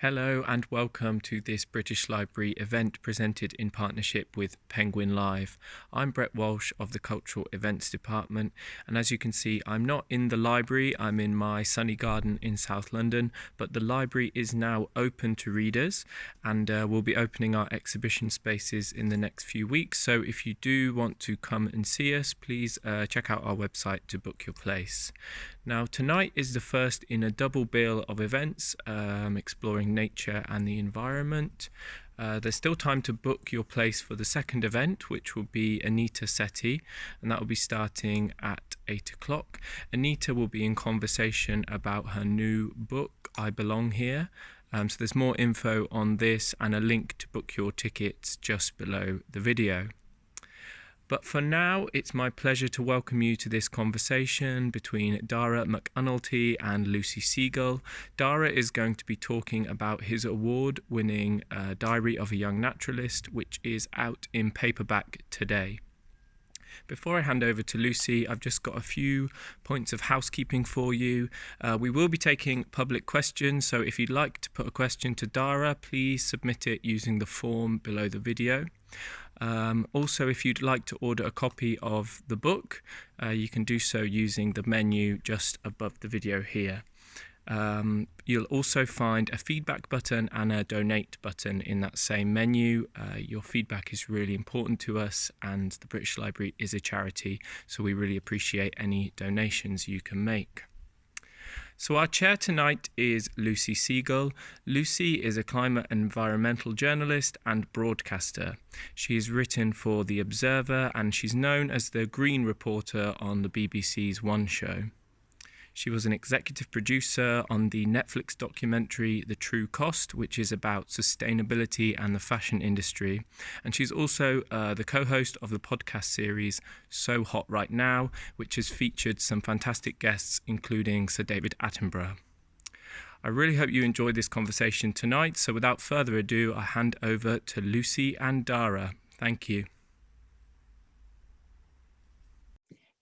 Hello and welcome to this British Library event presented in partnership with Penguin Live. I'm Brett Walsh of the Cultural Events Department and as you can see I'm not in the library, I'm in my sunny garden in South London but the library is now open to readers and uh, we'll be opening our exhibition spaces in the next few weeks so if you do want to come and see us please uh, check out our website to book your place. Now tonight is the first in a double bill of events um, exploring nature and the environment. Uh, there's still time to book your place for the second event, which will be Anita Sethi, and that will be starting at 8 o'clock. Anita will be in conversation about her new book, I Belong Here. Um, so there's more info on this and a link to book your tickets just below the video. But for now, it's my pleasure to welcome you to this conversation between Dara McAnulty and Lucy Siegle. Dara is going to be talking about his award winning uh, Diary of a Young Naturalist, which is out in paperback today. Before I hand over to Lucy, I've just got a few points of housekeeping for you. Uh, we will be taking public questions, so if you'd like to put a question to Dara, please submit it using the form below the video. Um, also, if you'd like to order a copy of the book, uh, you can do so using the menu just above the video here. Um, you'll also find a feedback button and a donate button in that same menu. Uh, your feedback is really important to us, and the British Library is a charity, so we really appreciate any donations you can make. So, our chair tonight is Lucy Siegle. Lucy is a climate and environmental journalist and broadcaster. She has written for The Observer and she's known as the Green Reporter on the BBC's One Show. She was an executive producer on the Netflix documentary The True Cost, which is about sustainability and the fashion industry. And she's also uh, the co host of the podcast series So Hot Right Now, which has featured some fantastic guests, including Sir David Attenborough. I really hope you enjoyed this conversation tonight. So, without further ado, I hand over to Lucy and Dara. Thank you.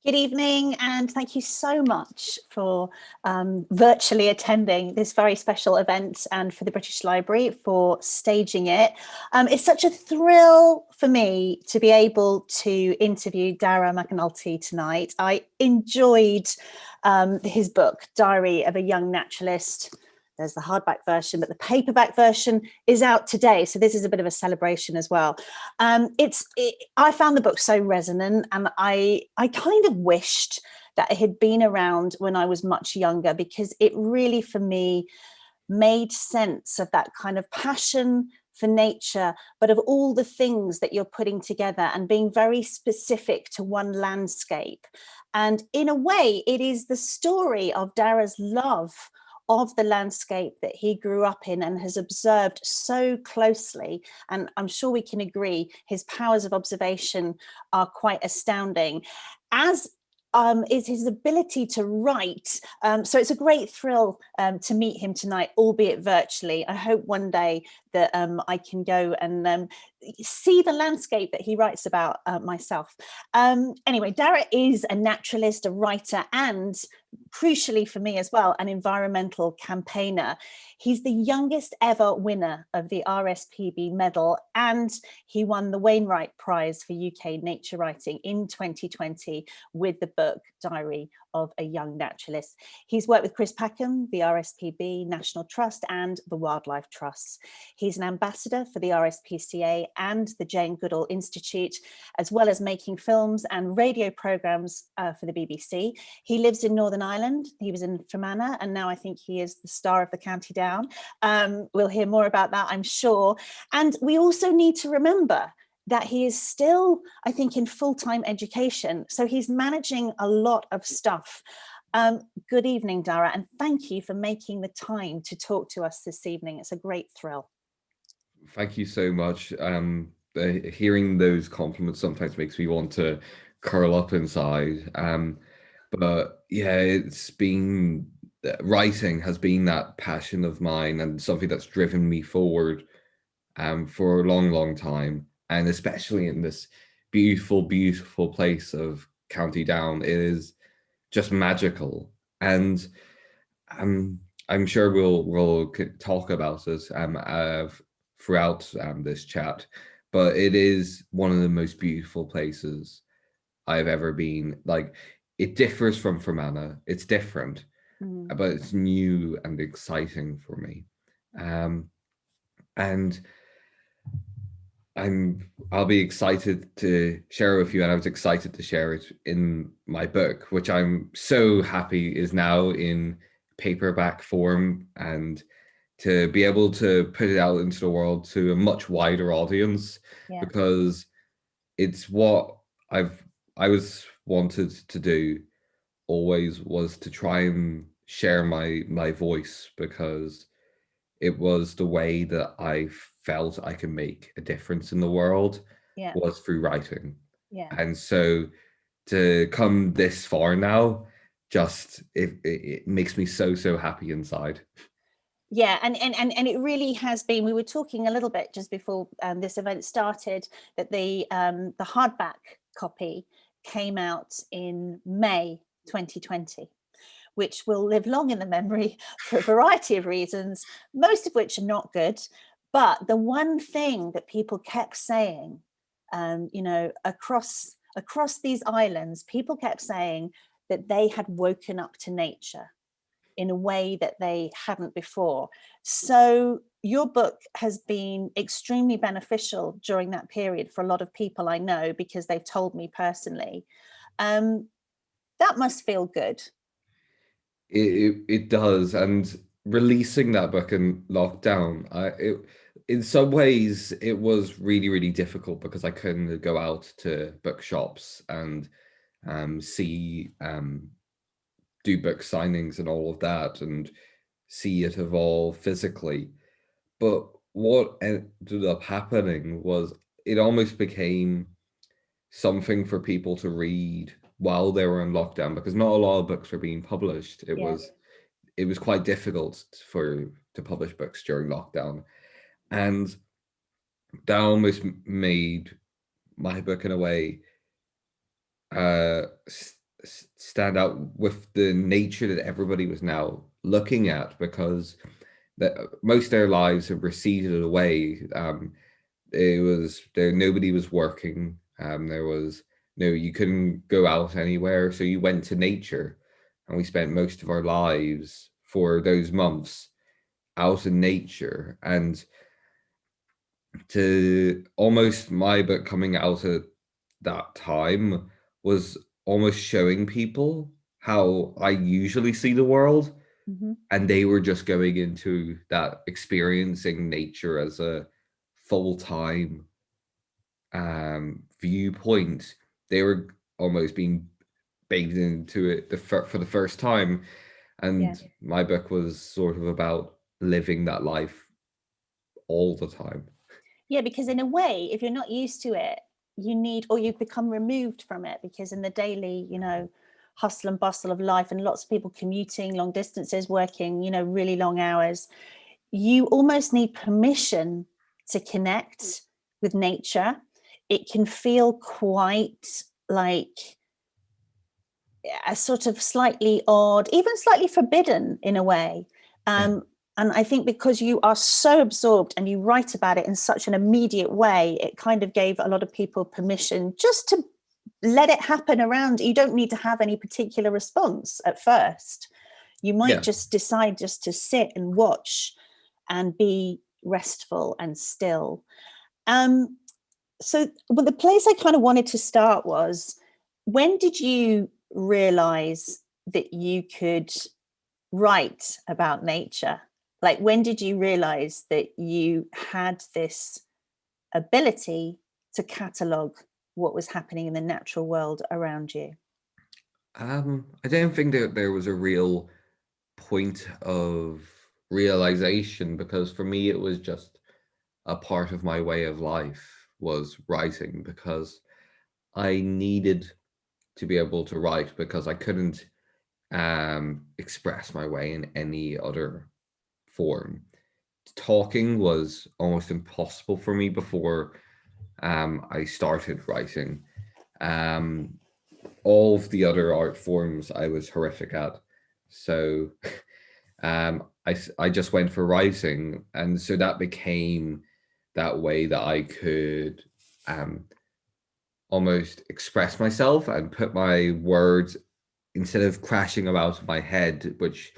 Good evening, and thank you so much for um, virtually attending this very special event and for the British Library for staging it. Um, it's such a thrill for me to be able to interview Dara McAnulty tonight. I enjoyed um, his book, Diary of a Young Naturalist, there's the hardback version, but the paperback version is out today. So this is a bit of a celebration as well. Um, it's it, I found the book so resonant, and I I kind of wished that it had been around when I was much younger because it really, for me, made sense of that kind of passion for nature, but of all the things that you're putting together and being very specific to one landscape. And in a way, it is the story of Dara's love of the landscape that he grew up in and has observed so closely. And I'm sure we can agree his powers of observation are quite astounding. As um, is his ability to write. Um, so it's a great thrill um, to meet him tonight, albeit virtually. I hope one day that um, I can go and um, see the landscape that he writes about uh, myself. Um, anyway, Dara is a naturalist, a writer, and crucially for me as well, an environmental campaigner. He's the youngest ever winner of the RSPB medal, and he won the Wainwright Prize for UK nature writing in 2020 with the book Diary of a Young Naturalist. He's worked with Chris Packham, the RSPB, National Trust, and the Wildlife Trusts. He's an ambassador for the RSPCA and the Jane Goodall Institute, as well as making films and radio programmes uh, for the BBC. He lives in Northern Ireland. He was in Fermanagh, and now I think he is the star of the County Down. Um, we'll hear more about that, I'm sure. And we also need to remember that he is still, I think, in full-time education. So he's managing a lot of stuff. Um, good evening, Dara, and thank you for making the time to talk to us this evening. It's a great thrill. Thank you so much. Um, uh, hearing those compliments sometimes makes me want to curl up inside. Um, but yeah, it's been uh, writing has been that passion of mine and something that's driven me forward um, for a long, long time and especially in this beautiful, beautiful place of County Down, it is just magical. And um, I'm sure we'll we'll talk about this um, uh, throughout um, this chat, but it is one of the most beautiful places I've ever been. Like it differs from Fermanagh. It's different, mm. but it's new and exciting for me. Um, and I'm I'll be excited to share with you, and I was excited to share it in my book, which I'm so happy is now in paperback form and to be able to put it out into the world to a much wider audience yeah. because it's what I've I was wanted to do always was to try and share my my voice because it was the way that I felt I can make a difference in the world yeah. was through writing. Yeah. And so to come this far now, just it, it, it makes me so, so happy inside. Yeah, and, and and and it really has been. We were talking a little bit just before um, this event started that the um, the hardback copy came out in May 2020 which will live long in the memory for a variety of reasons, most of which are not good. But the one thing that people kept saying, um, you know, across across these islands, people kept saying that they had woken up to nature in a way that they hadn't before. So your book has been extremely beneficial during that period for a lot of people I know because they've told me personally. Um, that must feel good. It, it, it does. And releasing that book in lockdown, I, it, in some ways it was really, really difficult because I couldn't go out to bookshops and um, see, um, do book signings and all of that and see it evolve physically. But what ended up happening was it almost became something for people to read while they were in lockdown because not a lot of books were being published. It yeah. was it was quite difficult for to publish books during lockdown. And that almost made my book in a way uh, stand out with the nature that everybody was now looking at because that most of their lives have receded away. Um, it was there, nobody was working. Um, there was no, you couldn't go out anywhere. So you went to nature and we spent most of our lives for those months out in nature and to almost my book coming out at that time was almost showing people how I usually see the world. Mm -hmm. And they were just going into that experiencing nature as a full-time um, viewpoint. They were almost being bathed into it the, for the first time. And yeah. my book was sort of about living that life all the time. Yeah, because in a way, if you're not used to it, you need, or you become removed from it because in the daily, you know, hustle and bustle of life and lots of people commuting long distances, working, you know, really long hours, you almost need permission to connect with nature. It can feel quite like a sort of slightly odd, even slightly forbidden in a way. Um, and I think because you are so absorbed and you write about it in such an immediate way, it kind of gave a lot of people permission just to let it happen around. You don't need to have any particular response at first. You might yeah. just decide just to sit and watch and be restful and still. Um, so well, the place I kind of wanted to start was, when did you realize that you could write about nature like when did you realize that you had this ability to catalog what was happening in the natural world around you? Um, I don't think that there was a real point of realization because for me it was just a part of my way of life was writing because I needed to be able to write because I couldn't um, express my way in any other form. Talking was almost impossible for me before um, I started writing. Um, all of the other art forms I was horrific at. So um, I, I just went for writing. And so that became that way that I could um, almost express myself and put my words instead of crashing about my head, which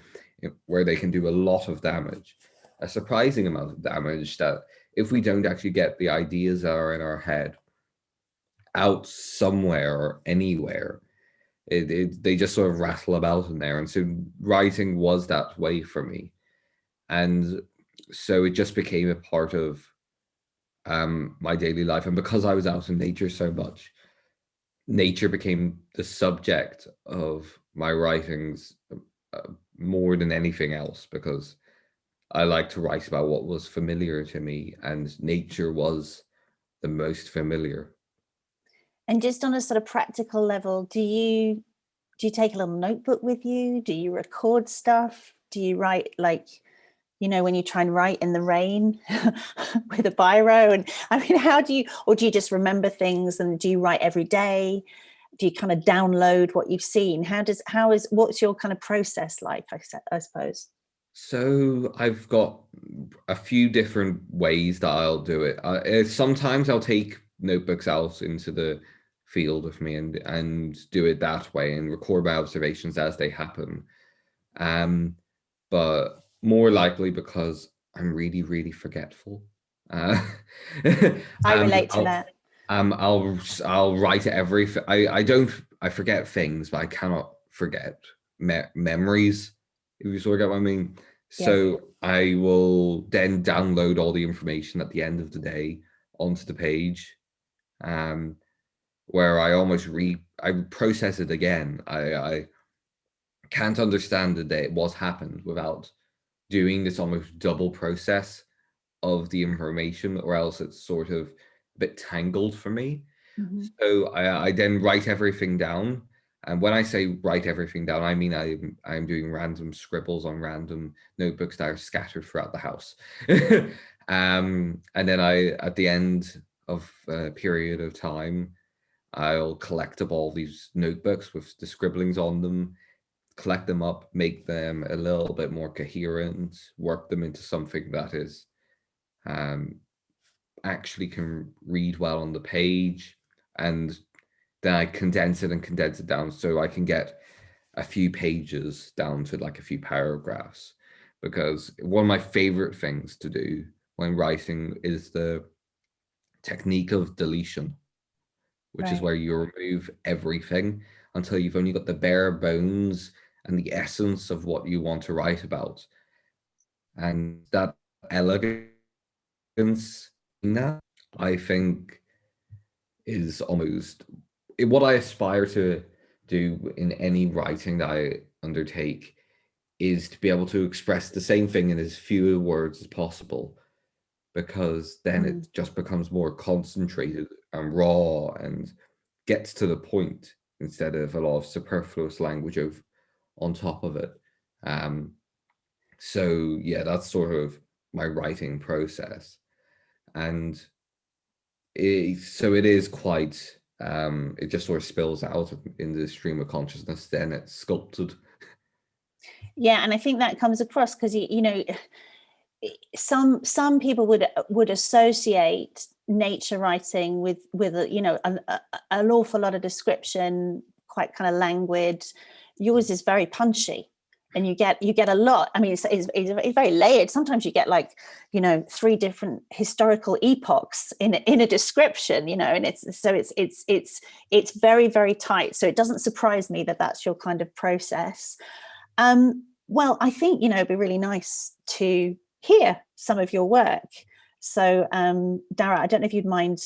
where they can do a lot of damage, a surprising amount of damage that if we don't actually get the ideas that are in our head out somewhere or anywhere, it, it, they just sort of rattle about in there. And so writing was that way for me. And so it just became a part of um, my daily life. And because I was out in nature so much, nature became the subject of my writings uh, more than anything else because I like to write about what was familiar to me and nature was the most familiar. And just on a sort of practical level, do you do you take a little notebook with you? Do you record stuff? Do you write like you know, when you try and write in the rain with a biro and I mean, how do you, or do you just remember things and do you write every day? Do you kind of download what you've seen? How does, how is, what's your kind of process like, I, I suppose? So I've got a few different ways that I'll do it. Uh, sometimes I'll take notebooks out into the field with me and, and do it that way and record my observations as they happen. Um, but more likely because I'm really, really forgetful. Uh, I um, relate to I'll, that. Um, I'll I'll write every. I I don't. I forget things, but I cannot forget me memories. If you sort of get what I mean. Yeah. So I will then download all the information at the end of the day onto the page, um, where I almost re I process it again. I I can't understand the day what happened without doing this almost double process of the information or else it's sort of bit tangled for me. Mm -hmm. So I, I then write everything down. And when I say write everything down, I mean I, I'm doing random scribbles on random notebooks that are scattered throughout the house. um, and then I, at the end of a period of time, I'll collect up all these notebooks with the scribblings on them collect them up, make them a little bit more coherent, work them into something that is um, actually can read well on the page. And then I condense it and condense it down so I can get a few pages down to like a few paragraphs. Because one of my favorite things to do when writing is the technique of deletion, which right. is where you remove everything until you've only got the bare bones and the essence of what you want to write about. And that elegance that, I think, is almost what I aspire to do in any writing that I undertake is to be able to express the same thing in as few words as possible because then mm. it just becomes more concentrated and raw and gets to the point instead of a lot of superfluous language of on top of it. Um, so yeah, that's sort of my writing process. And it, so it is quite, um, it just sort of spills out in the stream of consciousness, then it's sculpted. Yeah, and I think that comes across because, you, you know, some some people would would associate nature writing with with a, you know an, a, an awful lot of description quite kind of languid. Yours is very punchy and you get you get a lot. I mean it's, it's, it's, very layered. Sometimes you get like you know three different historical epochs in in a description you know and it's so it's it's it's it's very very tight. So it doesn't surprise me that that's your kind of process. Um well i think you know it'd be really nice to hear some of your work. So um dara i don't know if you'd mind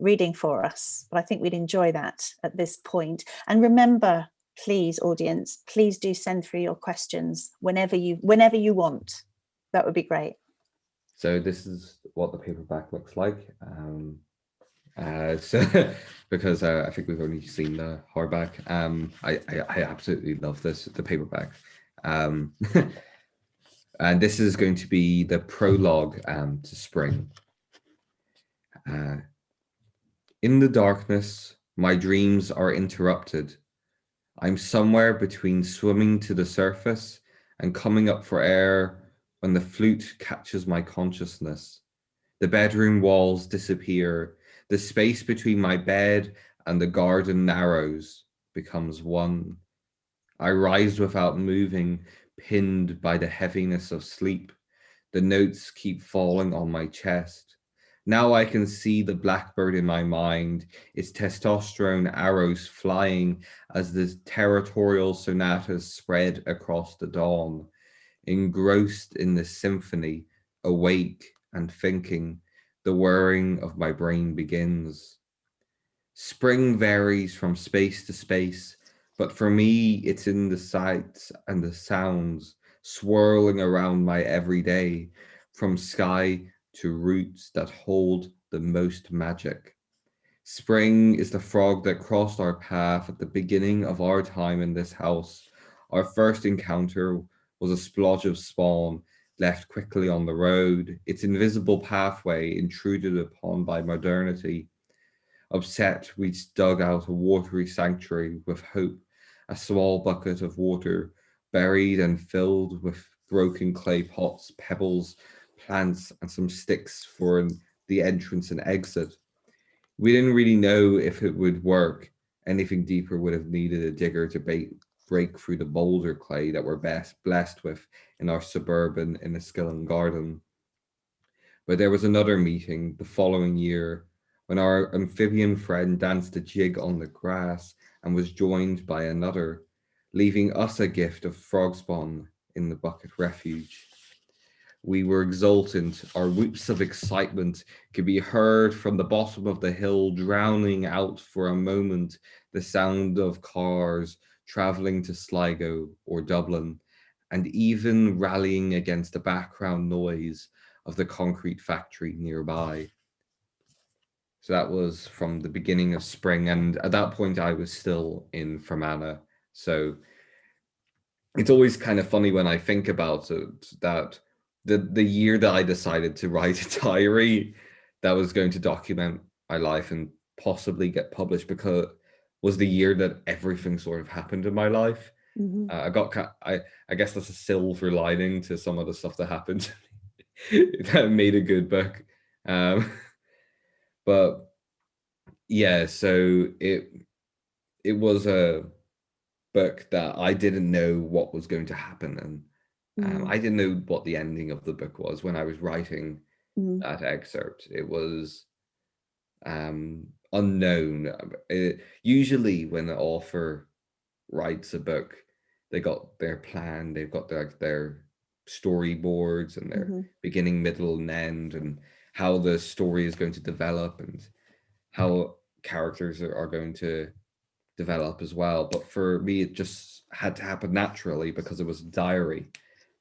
reading for us but i think we'd enjoy that at this point. point. And remember please audience, please do send through your questions whenever you whenever you want. That would be great. So this is what the paperback looks like. Um, uh, so because uh, I think we've only seen the hardback. Um, I, I, I absolutely love this, the paperback. Um, and this is going to be the prologue um, to spring. Uh, in the darkness, my dreams are interrupted I'm somewhere between swimming to the surface and coming up for air when the flute catches my consciousness. The bedroom walls disappear. The space between my bed and the garden narrows, becomes one. I rise without moving, pinned by the heaviness of sleep. The notes keep falling on my chest. Now I can see the blackbird in my mind, its testosterone arrows flying as the territorial sonatas spread across the dawn engrossed in the symphony, awake and thinking, the whirring of my brain begins. Spring varies from space to space, but for me, it's in the sights and the sounds swirling around my everyday, from sky to roots that hold the most magic. Spring is the frog that crossed our path at the beginning of our time in this house, our first encounter was a splodge of spawn left quickly on the road, its invisible pathway intruded upon by modernity. Upset, we dug out a watery sanctuary with hope, a small bucket of water buried and filled with broken clay pots, pebbles, plants, and some sticks for the entrance and exit. We didn't really know if it would work. Anything deeper would have needed a digger to bait, break through the boulder clay that we're best blessed with in our suburban in Enniskillen garden. But there was another meeting the following year when our amphibian friend danced a jig on the grass and was joined by another, leaving us a gift of frog spawn in the bucket refuge. We were exultant, our whoops of excitement could be heard from the bottom of the hill, drowning out for a moment the sound of cars traveling to Sligo or Dublin, and even rallying against the background noise of the concrete factory nearby. So that was from the beginning of spring. And at that point, I was still in Fermanagh. So it's always kind of funny when I think about it, that the, the year that I decided to write a diary that was going to document my life and possibly get published because was the year that everything sort of happened in my life. Mm -hmm. uh, I got, I, I guess that's a silver lining to some of the stuff that happened that made a good book. Um, but yeah, so it, it was a book that I didn't know what was going to happen. And um, mm. I didn't know what the ending of the book was when I was writing mm. that excerpt. It was, um, unknown. It, uh, usually when the author writes a book, they got their plan, they've got their, their storyboards and their mm -hmm. beginning, middle and end and how the story is going to develop and how characters are, are going to develop as well. But for me, it just had to happen naturally because it was a diary,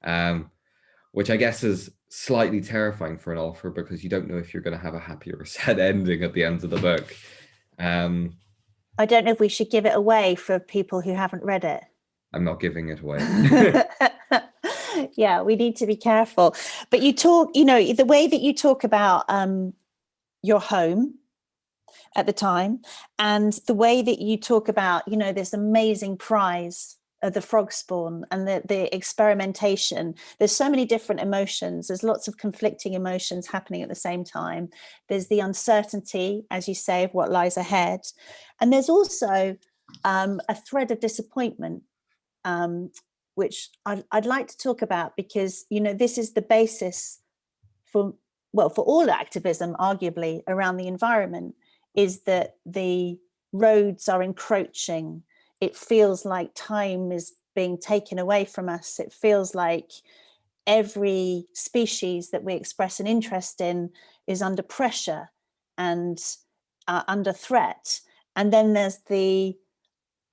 um, which I guess is slightly terrifying for an author because you don't know if you're going to have a happy or a sad ending at the end of the book. Um, I don't know if we should give it away for people who haven't read it. I'm not giving it away. yeah, we need to be careful. But you talk, you know, the way that you talk about um, your home at the time and the way that you talk about, you know, this amazing prize the frog spawn and the, the experimentation. There's so many different emotions. There's lots of conflicting emotions happening at the same time. There's the uncertainty, as you say, of what lies ahead. And there's also um, a thread of disappointment, um, which I'd, I'd like to talk about because, you know, this is the basis for, well, for all activism, arguably, around the environment, is that the roads are encroaching it feels like time is being taken away from us. It feels like every species that we express an interest in is under pressure and uh, under threat. And then there's the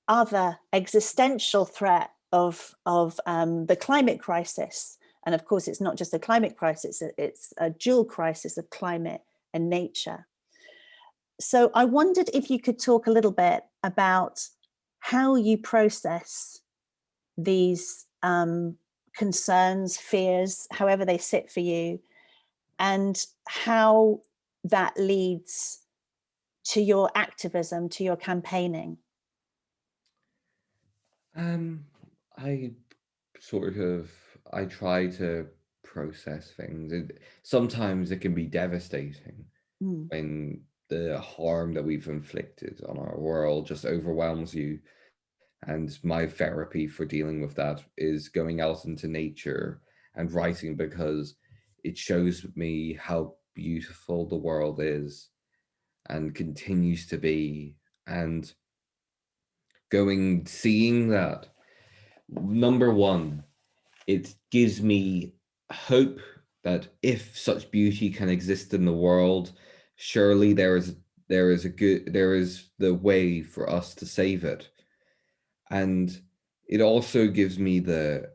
other existential threat of, of um, the climate crisis. And of course, it's not just a climate crisis, it's a dual crisis of climate and nature. So I wondered if you could talk a little bit about how you process these um, concerns, fears, however they sit for you, and how that leads to your activism, to your campaigning? Um, I sort of, I try to process things. It, sometimes it can be devastating Mm. when the harm that we've inflicted on our world just overwhelms you. And my therapy for dealing with that is going out into nature and writing because it shows me how beautiful the world is and continues to be. And going, seeing that, number one, it gives me hope that if such beauty can exist in the world, surely there is there is a good there is the way for us to save it. And it also gives me the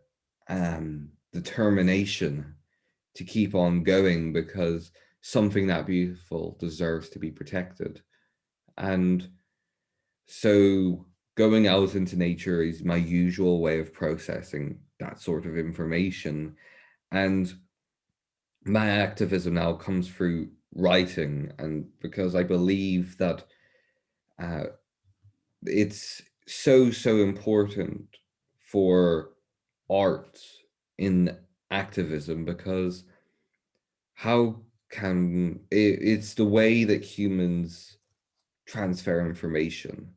um determination to keep on going because something that beautiful deserves to be protected. And so going out into nature is my usual way of processing that sort of information. And my activism now comes through writing and because I believe that uh, it's so, so important for art in activism because how can it, it's the way that humans transfer information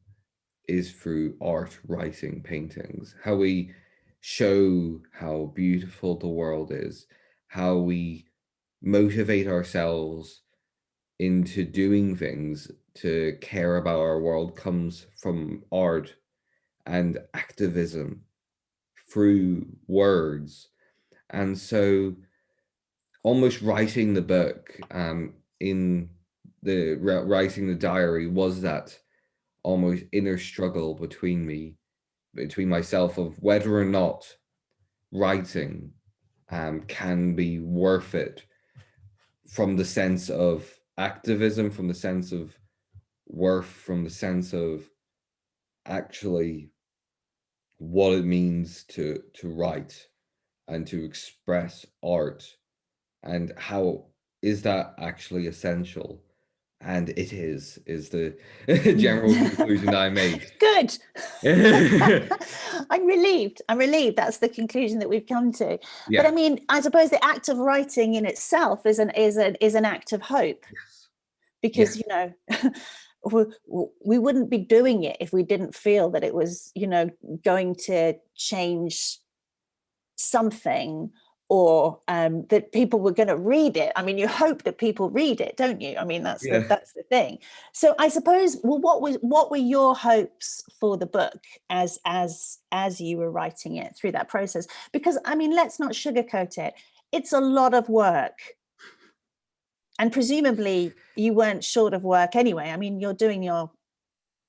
is through art, writing, paintings, how we show how beautiful the world is, how we motivate ourselves into doing things to care about our world comes from art and activism through words. And so almost writing the book um, in the writing the diary was that almost inner struggle between me, between myself of whether or not writing um, can be worth it from the sense of activism, from the sense of worth, from the sense of actually what it means to to write and to express art and how is that actually essential and it is is the mm. general conclusion i made good i'm relieved i'm relieved that's the conclusion that we've come to yeah. but i mean i suppose the act of writing in itself is an is an is an act of hope yes. because yes. you know we, we wouldn't be doing it if we didn't feel that it was you know going to change something or um, that people were going to read it. I mean, you hope that people read it, don't you? I mean, that's yeah. the, that's the thing. So I suppose, well, what was what were your hopes for the book as as as you were writing it through that process? Because I mean, let's not sugarcoat it. It's a lot of work. And presumably you weren't short of work anyway. I mean, you're doing your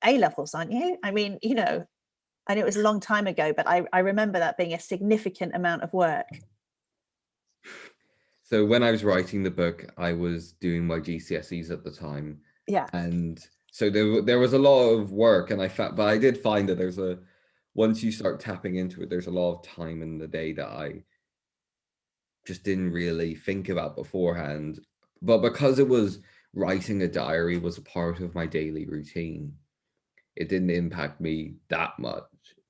A levels, aren't you? I mean, you know, and it was a long time ago, but I, I remember that being a significant amount of work. So when I was writing the book, I was doing my GCSEs at the time. Yeah. And so there, there was a lot of work and I felt, but I did find that there's a, once you start tapping into it, there's a lot of time in the day that I just didn't really think about beforehand. But because it was writing a diary was a part of my daily routine, it didn't impact me that much,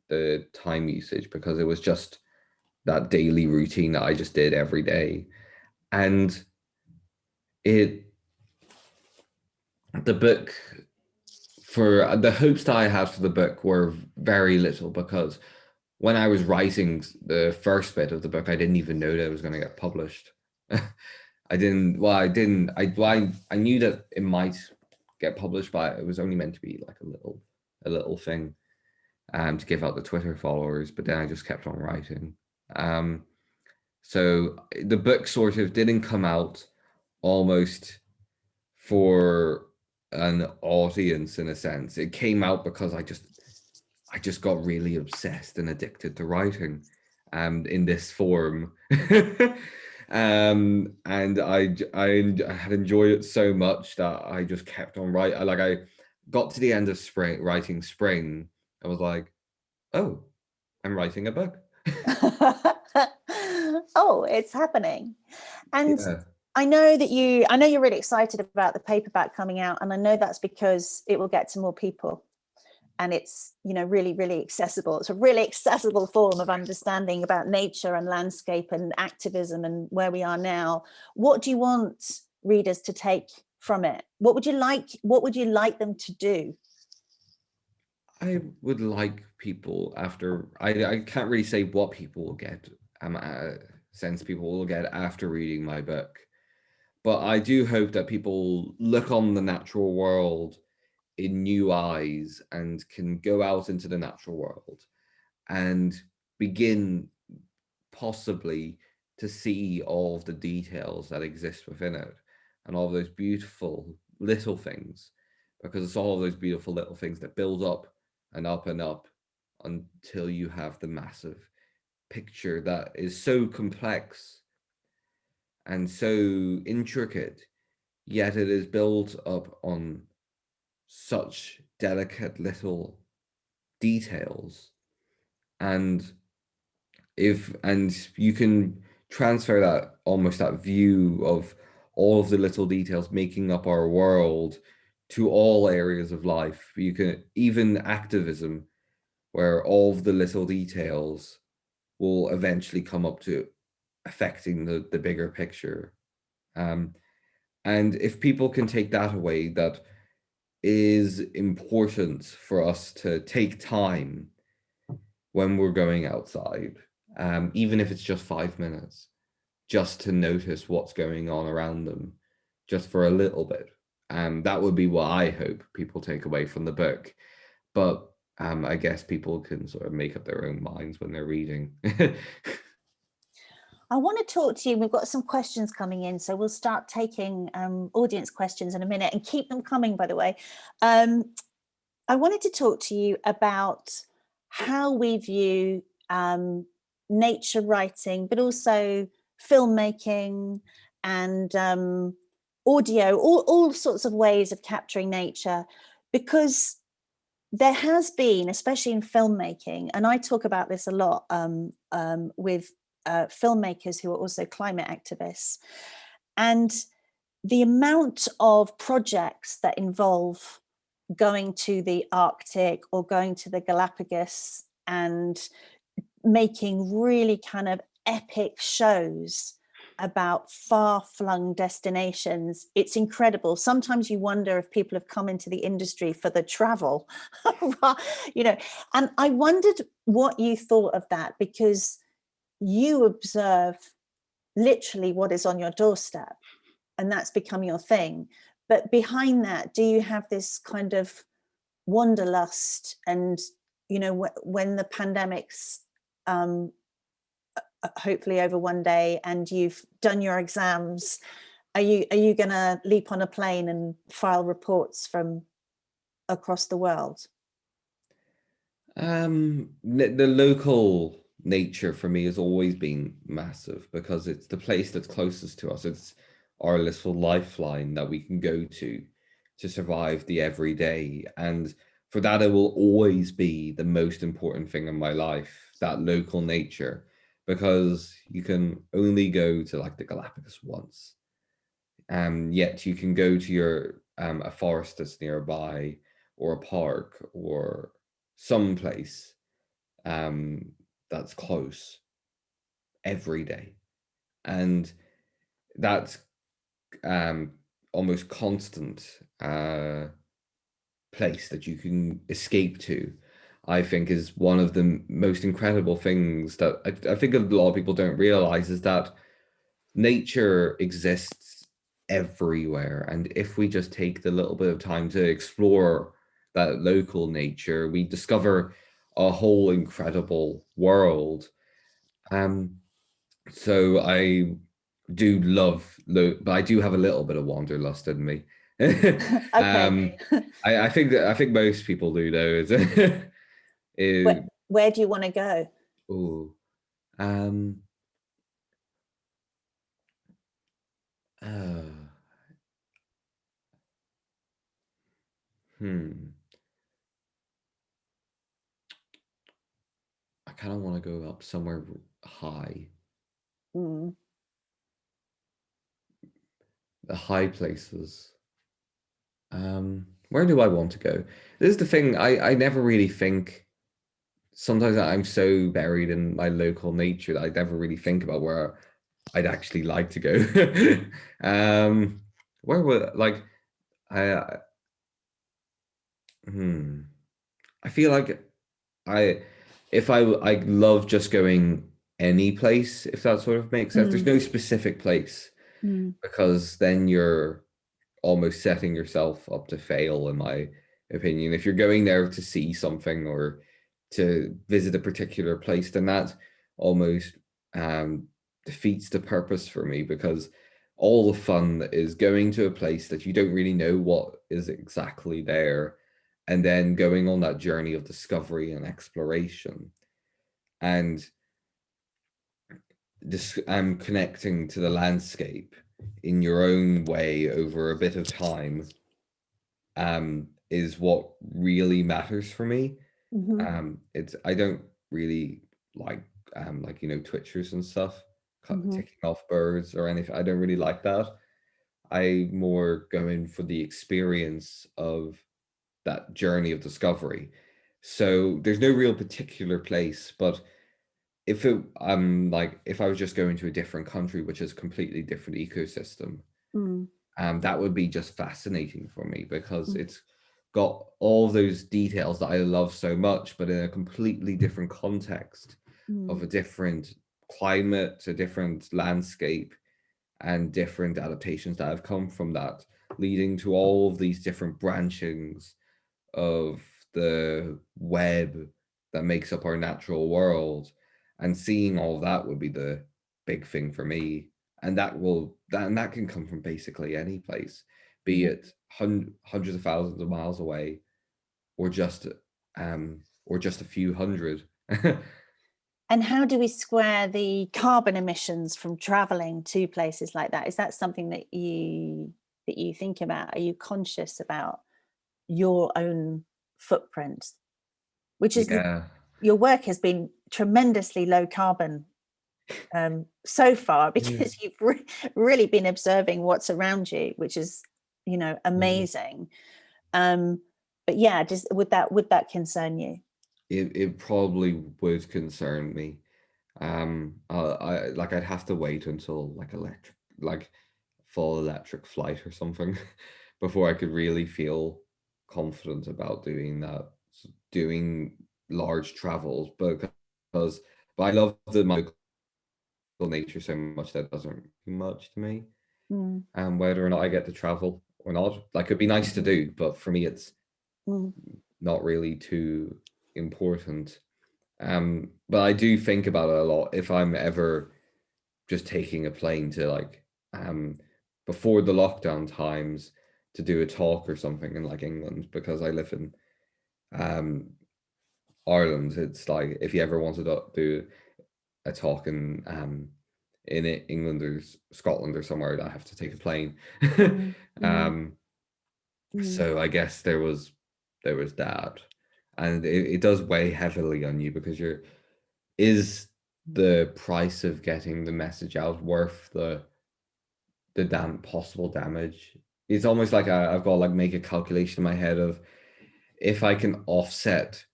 the time usage, because it was just that daily routine that I just did every day and it the book for the hopes that I had for the book were very little because when I was writing the first bit of the book, I didn't even know that it was going to get published. I didn't, well, I didn't, I, well, I, I knew that it might get published, but it was only meant to be like a little, a little thing um, to give out the Twitter followers, but then I just kept on writing. Um, so the book sort of didn't come out almost for an audience in a sense. It came out because I just I just got really obsessed and addicted to writing um in this form. um and I, I I had enjoyed it so much that I just kept on writing. Like I got to the end of spring writing spring. I was like, oh, I'm writing a book. oh, it's happening. And yeah. I know that you, I know you're really excited about the paperback coming out, and I know that's because it will get to more people. and it's you know really really accessible it's a really accessible form of understanding about nature and landscape and activism and where we are now what do you want readers to take from it what would you like what would you like them to do i would like people after i i can't really say what people will get um uh, sense people will get after reading my book. But i do hope that people look on the natural world in new eyes and can go out into the natural world and begin possibly to see all of the details that exist within it and all those beautiful little things because it's all those beautiful little things that build up and up and up until you have the massive picture that is so complex and so intricate yet it is built up on such delicate little details. And if and you can transfer that almost that view of all of the little details making up our world to all areas of life. You can even activism where all of the little details will eventually come up to affecting the the bigger picture um and if people can take that away that is important for us to take time when we're going outside, um, even if it's just five minutes, just to notice what's going on around them, just for a little bit. Um, that would be what I hope people take away from the book. But um, I guess people can sort of make up their own minds when they're reading. I want to talk to you. We've got some questions coming in, so we'll start taking um, audience questions in a minute and keep them coming, by the way. Um, I wanted to talk to you about how we view um, nature writing, but also filmmaking and um, audio, all, all sorts of ways of capturing nature, because there has been, especially in filmmaking, and I talk about this a lot um, um, with uh, filmmakers who are also climate activists. And the amount of projects that involve going to the Arctic or going to the Galapagos and making really kind of epic shows about far-flung destinations it's incredible sometimes you wonder if people have come into the industry for the travel you know and i wondered what you thought of that because you observe literally what is on your doorstep and that's become your thing. But behind that, do you have this kind of wanderlust and, you know, when the pandemic's um, hopefully over one day and you've done your exams, are you are you going to leap on a plane and file reports from across the world? Um, the local nature for me has always been massive because it's the place that's closest to us. It's our little lifeline that we can go to to survive the everyday. And for that, it will always be the most important thing in my life, that local nature, because you can only go to like the Galapagos once. Um, yet you can go to your um, a forest that's nearby or a park or some place um, that's close every day. And that's um, almost constant uh, place that you can escape to, I think is one of the most incredible things that I, I think a lot of people don't realize is that nature exists everywhere. And if we just take the little bit of time to explore that local nature, we discover a whole incredible world. Um, so I do love, but I do have a little bit of wanderlust in me. um, I, I, think that I think most people do though. Is, where, where, do you want to go? Oh, um, uh, hmm. I kind of want to go up somewhere high. Mm. The high places. Um, where do I want to go? This is the thing. I I never really think. Sometimes I'm so buried in my local nature that I never really think about where I'd actually like to go. um, where would like I? Hmm. I feel like I, if I I love just going any place, if that sort of makes sense. Mm. There's no specific place mm. because then you're almost setting yourself up to fail, in my opinion. If you're going there to see something or to visit a particular place, then that almost um, defeats the purpose for me because all the fun is going to a place that you don't really know what is exactly there and then going on that journey of discovery and exploration. And this i'm connecting to the landscape in your own way over a bit of time um is what really matters for me mm -hmm. um it's i don't really like um like you know twitchers and stuff mm -hmm. ticking off birds or anything i don't really like that i more go in for the experience of that journey of discovery. So there's no real particular place, but if it um like if I was just going to a different country, which is a completely different ecosystem, mm. um, that would be just fascinating for me because mm. it's got all those details that I love so much, but in a completely different context mm. of a different climate, a different landscape, and different adaptations that have come from that, leading to all of these different branchings of the web that makes up our natural world and seeing all that would be the big thing for me and that will that and that can come from basically any place be mm-hmm. it hun hundreds of thousands of miles away or just um or just a few hundred and how do we square the carbon emissions from traveling to places like that is that something that you that you think about are you conscious about your own footprint, which is yeah. the, your work has been tremendously low carbon um, so far because yeah. you've re really been observing what's around you, which is, you know, mm-hmm. amazing. Mm. Um, but yeah, just would that would that concern you? It it probably would concern me. Um, uh, I like I'd have to wait until like electric, like full electric flight or something, before I could really feel confident about doing that, doing large travels, because but I love the magical nature so much that doesn't do much to me. Mm. And whether or not I get to travel or not, like it'd be nice to do, but for me it's mm. not really too important. Um, but I do think about it a lot if I'm ever just taking a plane to like um before the lockdown times to do a talk or something in like England because I live in um Ireland. It's like if you ever wanted to do a talk in um in England or Scotland or somewhere, I have to take a plane. Mm -hmm. um mm -hmm. so I guess there was there was that. And it, it does weigh heavily on you because you're is the price of getting the message out worth the the damn possible damage it's almost like I, I've got to like make a calculation in my head of if I can offset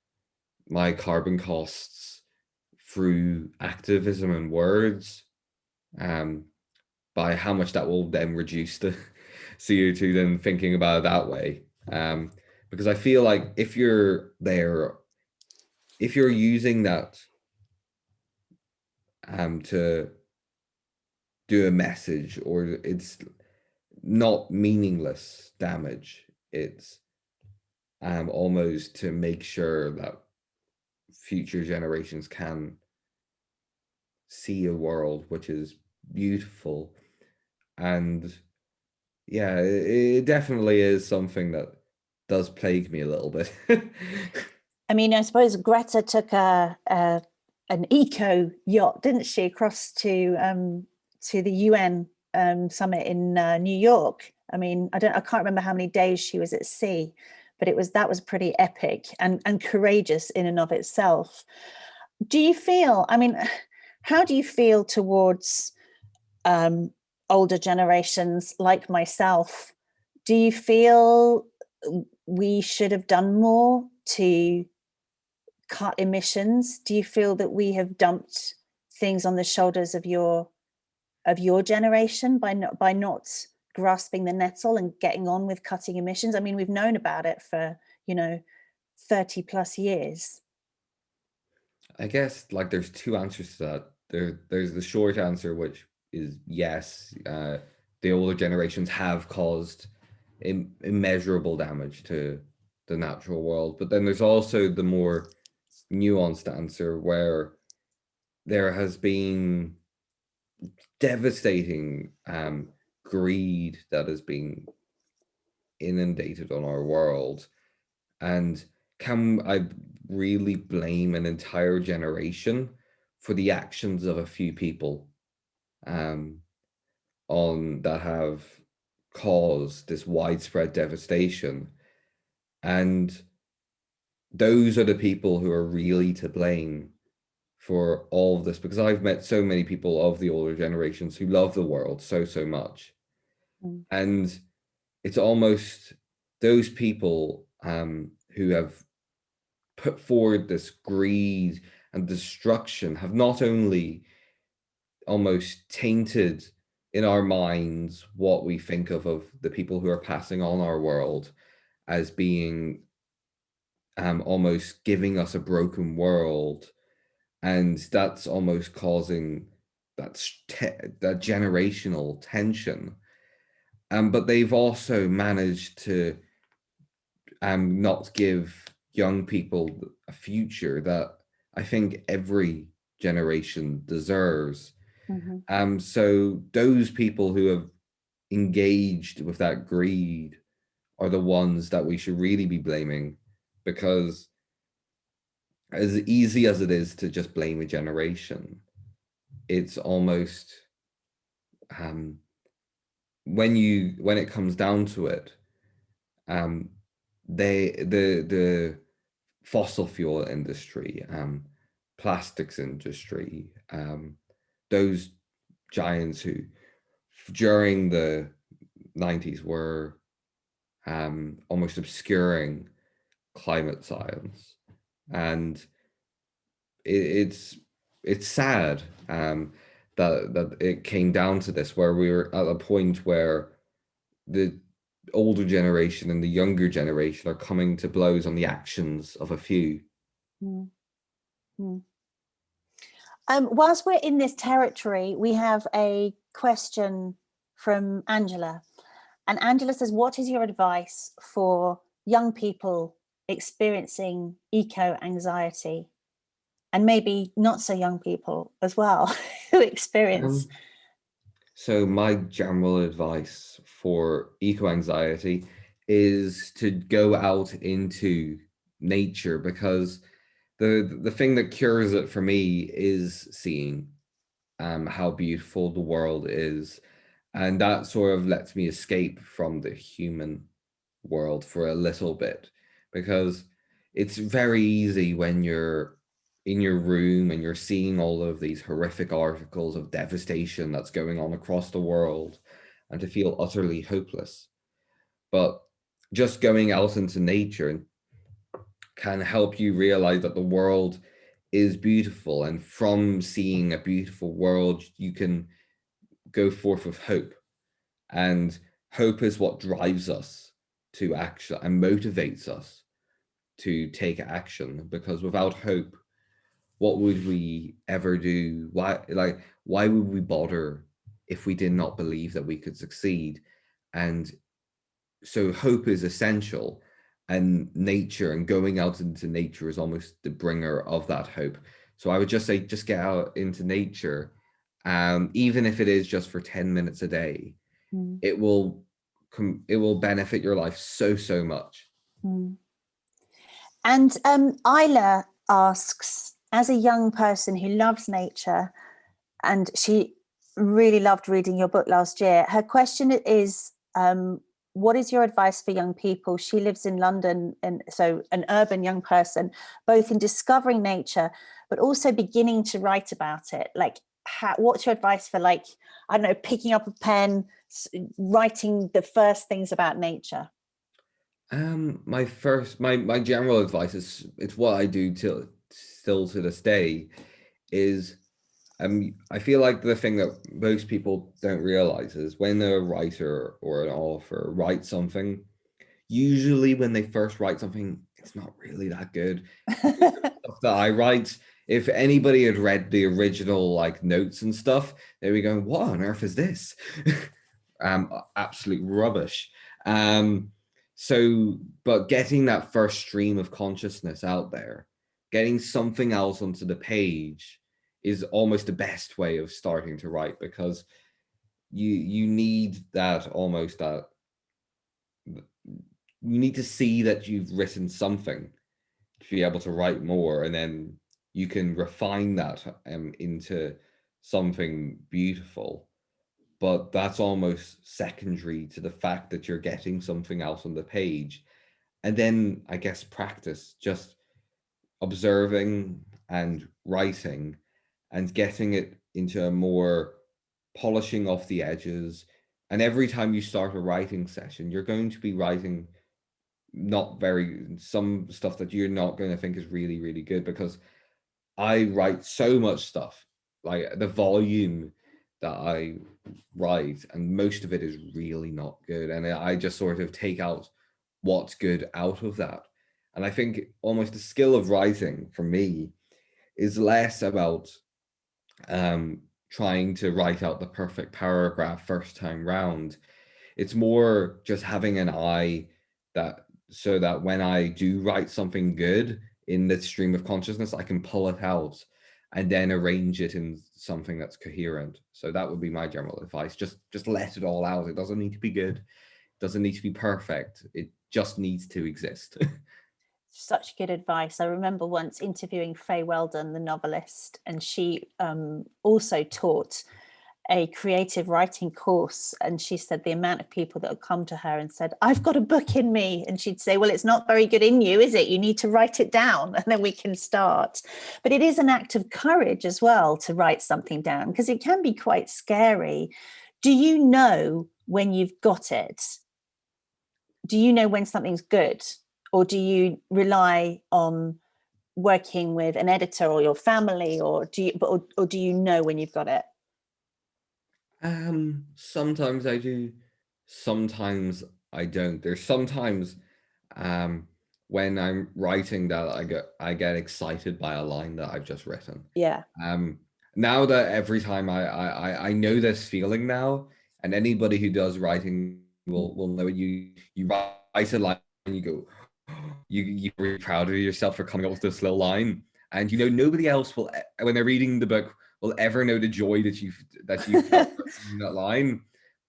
my carbon costs through activism and words, um, by how much that will then reduce the CO2, then thinking about it that way. Um, because I feel like if you're there, if you're using that um, to do a message or it's not meaningless damage. It's um, almost to make sure that future generations can see a world which is beautiful. And yeah, it, it definitely is something that does plague me a little bit. I mean, I suppose Greta took a, a an eco yacht, didn't she, across to um, to the UN um, summit in uh, New York. I mean, I don't, I can't remember how many days she was at sea, but it was, that was pretty epic and, and courageous in and of itself. Do you feel, I mean, how do you feel towards um, older generations like myself? Do you feel we should have done more to cut emissions? Do you feel that we have dumped things on the shoulders of your of your generation by not by not grasping the nettle and getting on with cutting emissions? I mean, we've known about it for, you know, 30 plus years. I guess like there's two answers to that. There, there's the short answer, which is yes, uh, the older generations have caused Im immeasurable damage to the natural world. But then there's also the more nuanced answer where there has been devastating um, greed that has been inundated on our world. And can I really blame an entire generation for the actions of a few people um, on that have caused this widespread devastation? And those are the people who are really to blame for all of this because I've met so many people of the older generations who love the world so, so much. Mm. And it's almost those people um, who have put forward this greed and destruction have not only almost tainted in our minds what we think of of the people who are passing on our world as being um, almost giving us a broken world and that's almost causing that that generational tension um, but they've also managed to um, not give young people a future that I think every generation deserves. Mm -hmm. Um, so those people who have engaged with that greed are the ones that we should really be blaming because as easy as it is to just blame a generation, it's almost um, when you when it comes down to it, um, they the the fossil fuel industry, um, plastics industry, um, those giants who during the 90s were um, almost obscuring climate science and it, it's it's sad um, that that it came down to this where we were at a point where the older generation and the younger generation are coming to blows on the actions of a few. Mm. Mm. Um, whilst we're in this territory, we have a question from Angela. And Angela says, what is your advice for young people experiencing eco-anxiety and maybe not so young people as well who experience um, so my general advice for eco-anxiety is to go out into nature because the the thing that cures it for me is seeing um, how beautiful the world is. And that sort of lets me escape from the human world for a little bit because it's very easy when you're in your room and you're seeing all of these horrific articles of devastation that's going on across the world and to feel utterly hopeless. But just going out into nature can help you realize that the world is beautiful and from seeing a beautiful world you can go forth with hope. And hope is what drives us to action and motivates us to take action because without hope what would we ever do? Why like why would we bother if we did not believe that we could succeed? And so hope is essential and nature and going out into nature is almost the bringer of that hope so i would just say just get out into nature um even if it is just for 10 minutes a day mm. it will it will benefit your life so so much mm. and um Isla asks as a young person who loves nature and she really loved reading your book last year her question is um, what is your advice for young people? She lives in london and so an urban young person both in discovering nature but also beginning to write about it. Like how, what's your advice for like i don't know picking up a pen writing the first things about nature? Um, my first, my my general advice is it's what I do till still to this day, is um I feel like the thing that most people don't realize is when a writer or an author writes something, usually when they first write something, it's not really that good. stuff that I write, if anybody had read the original like notes and stuff, they'd be going, what on earth is this? um, absolute rubbish. Um, so, but getting that first stream of consciousness out there, getting something else onto the page is almost the best way of starting to write because you you need that almost that you need to see that you've written something to be able to write more and then you can refine that um, into something beautiful but that's almost secondary to the fact that you're getting something else on the page. And then I guess practice, just observing and writing and getting it into a more polishing off the edges. And every time you start a writing session, you're going to be writing not very, some stuff that you're not going to think is really, really good because I write so much stuff, like the volume that I write, and most of it is really not good. And I just sort of take out what's good out of that. And I think almost the skill of writing for me is less about um, trying to write out the perfect paragraph first time round. It's more just having an eye that so that when I do write something good in the stream of consciousness, I can pull it out and then arrange it in something that's coherent. So that would be my general advice. Just just let it all out. It doesn't need to be good. It doesn't need to be perfect. It just needs to exist. Such good advice. I remember once interviewing Fay Weldon, the novelist, and she um, also taught a creative writing course and she said the amount of people that would come to her and said I've got a book in me and she'd say well it's not very good in you is it? You need to write it down and then we can start. But it is an act of courage as well to write something down because it can be quite scary. Do you know when you've got it? Do you know when something's good or do you rely on working with an editor or your family or do you or, or do you know when you've got it um, sometimes I do, sometimes I don't. There's sometimes um when I'm writing that I get I get excited by a line that I've just written. Yeah. Um now that every time I I I know this feeling now, and anybody who does writing will will know you you write a line and you go, you you're proud of yourself for coming up with this little line. And you know, nobody else will when they're reading the book will ever know the joy that you've, that you felt in that line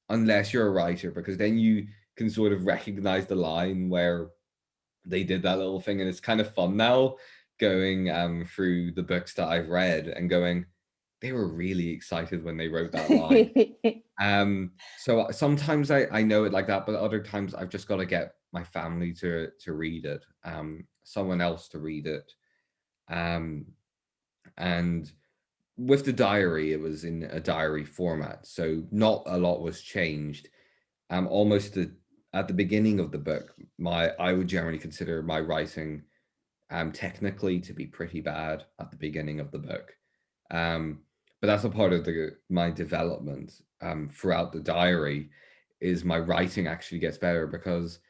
unless you're a writer because then you can sort of recognize the line where they did that little thing and it's kind of fun now going um through the books that I've read and going they were really excited when they wrote that line um so sometimes I I know it like that but other times I've just got to get my family to to read it um someone else to read it um and with the diary, it was in a diary format, so not a lot was changed. Um, almost the, at the beginning of the book, my I would generally consider my writing um, technically to be pretty bad at the beginning of the book. Um, but that's a part of the my development um, throughout the diary is my writing actually gets better because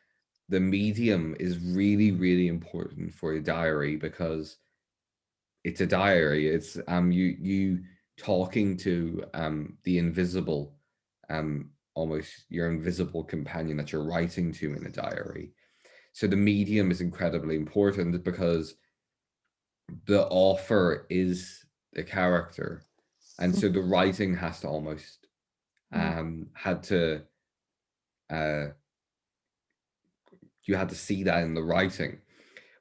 the medium is really, really important for a diary because it's a diary. It's um you you talking to um the invisible, um almost your invisible companion that you're writing to in a diary. So the medium is incredibly important because the author is the character. And so the writing has to almost mm-hmm. um had to uh you had to see that in the writing,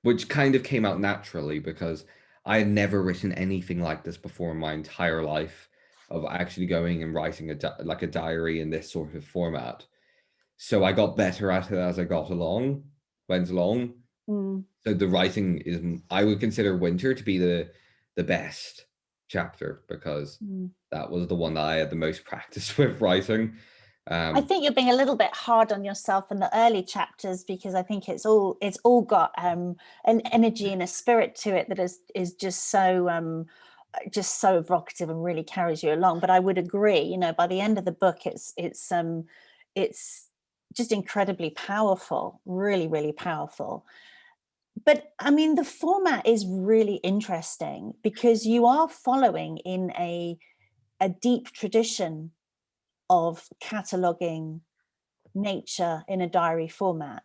which kind of came out naturally because I had never written anything like this before in my entire life of actually going and writing a like a diary in this sort of format. So I got better at it as I got along, went along. Mm. So the writing is, I would consider Winter to be the the best chapter because mm. that was the one that I had the most practice with writing. Um, I think you're being a little bit hard on yourself in the early chapters because I think it's all it's all got um, an energy and a spirit to it that is is just so um, just so evocative and really carries you along. But I would agree, you know, by the end of the book, it's it's um it's just incredibly powerful, really, really powerful. But I mean, the format is really interesting because you are following in a a deep tradition of cataloging nature in a diary format.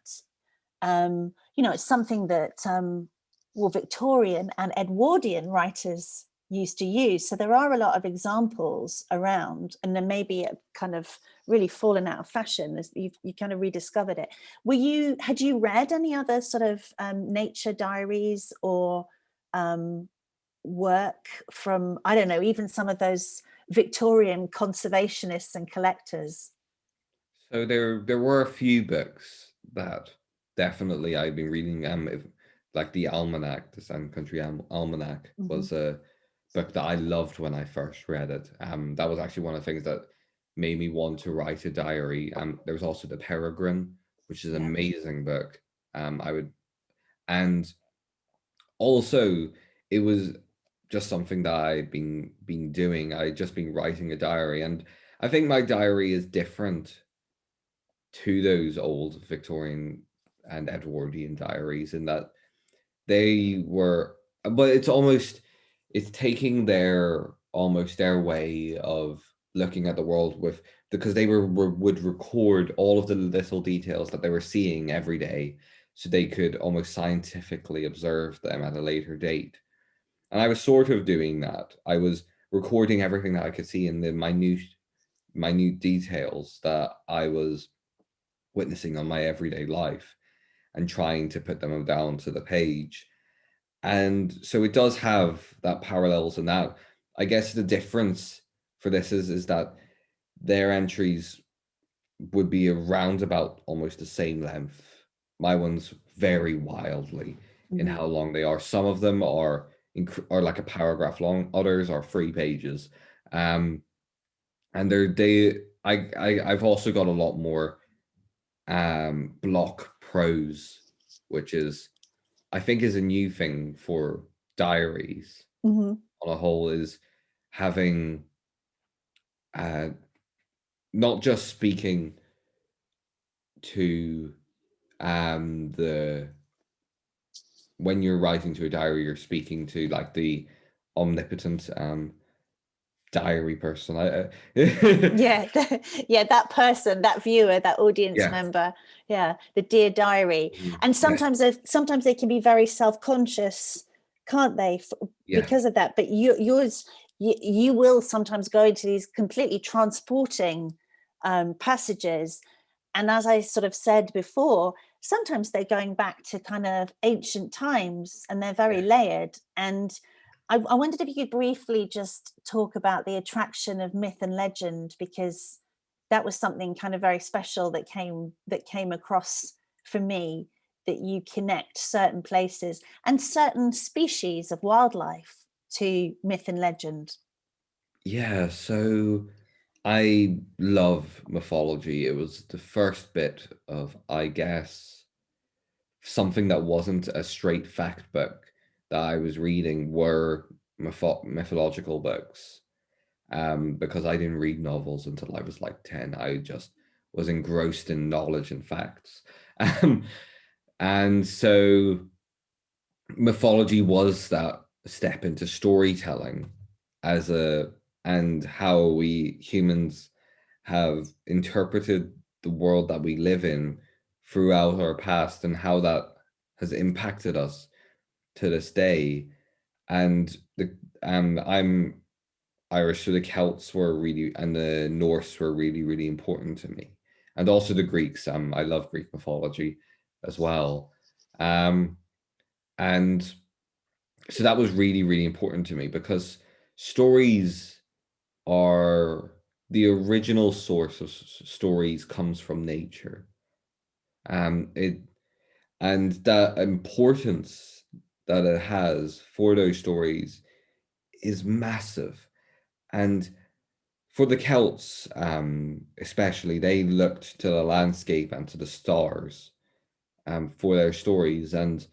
Um, you know, it's something that um, well, Victorian and Edwardian writers used to use. So there are a lot of examples around and then maybe it kind of really fallen out of fashion as you you kind of rediscovered it. Were you, had you read any other sort of um, nature diaries or um, work from, I don't know, even some of those Victorian conservationists and collectors? So there, there were a few books that definitely I've been reading. Um, if, like the Almanac, the Sand County Almanac, mm -hmm. was a book that I loved when I first read it. Um, that was actually one of the things that made me want to write a diary. Um, there was also The Peregrine, which is an amazing book. Um, I would, and also it was just something that I'd been been doing. I'd just been writing a diary, and I think my diary is different to those old Victorian and Edwardian diaries in that they were, but it's almost it's taking their almost their way of looking at the world with because they were, were, would record all of the little details that they were seeing every day so they could almost scientifically observe them at a later date. And i was sort of doing that. I was recording everything that i could see in the minute minute details that i was witnessing on my everyday life and trying to put them down to the page and so it does have that parallels and that i guess the difference for this is is that their entries would be around about almost the same length. My ones vary wildly in mm -hmm. how long they are. Some of them are are like a paragraph long others are three pages. Um and they're they I, I i've also got a lot more um block prose which is I think is a new thing for diaries mm -hmm. on a whole is having uh, not just speaking to um, the when you're writing to a diary, you're speaking to like the omnipotent um, diary person. I, uh, yeah, yeah, that person, that viewer, that audience yeah. member. Yeah, the dear diary. Mm, and sometimes, yeah. sometimes they can be very self-conscious, can't they, yeah. because of that? But you, yours, you, you will sometimes go into these completely transporting um, passages. And as I sort of said before, sometimes they're going back to kind of ancient times and they're very layered and I, I wondered if you could briefly just talk about the attraction of myth and legend, because that was something kind of very special that came that came across for me that you connect certain places and certain species of wildlife to myth and legend. Yeah, so I love mythology. It was the first bit of, I guess, something that wasn't a straight fact book that I was reading were mytho mythological books um, because I didn't read novels until I was like 10. I just was engrossed in knowledge and facts. Um, and so mythology was that step into storytelling as a and how we humans have interpreted the world that we live in throughout our past and how that has impacted us to this day. And the um, I'm Irish, so the Celts were really, and the Norse were really, really important to me. And also the Greeks. Um, I love Greek mythology as well. Um, and so that was really, really important to me because stories are the original source of stories comes from nature. Um, it and that importance that it has for those stories is massive. And for the Celts, um, especially, they looked to the landscape and to the stars um, for their stories. And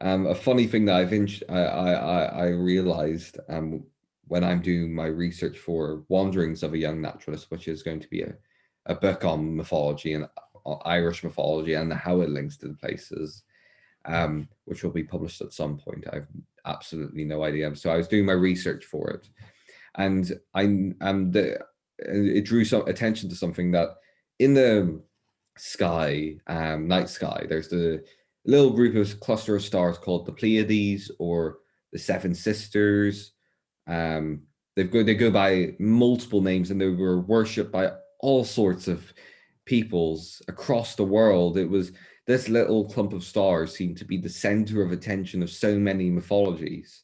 um, a funny thing that I've I, I, I realized um, when I'm doing my research for Wanderings of a Young Naturalist, which is going to be a, a book on mythology and uh, Irish mythology and how it links to the places, um, which will be published at some point. I have absolutely no idea. So I was doing my research for it. And I um, the, it drew some attention to something that in the sky, um, night sky, there's the little group of cluster of stars called the Pleiades or the Seven Sisters. Um, they've go they go by multiple names and they were worshipped by all sorts of peoples across the world. It was this little clump of stars seemed to be the center of attention of so many mythologies.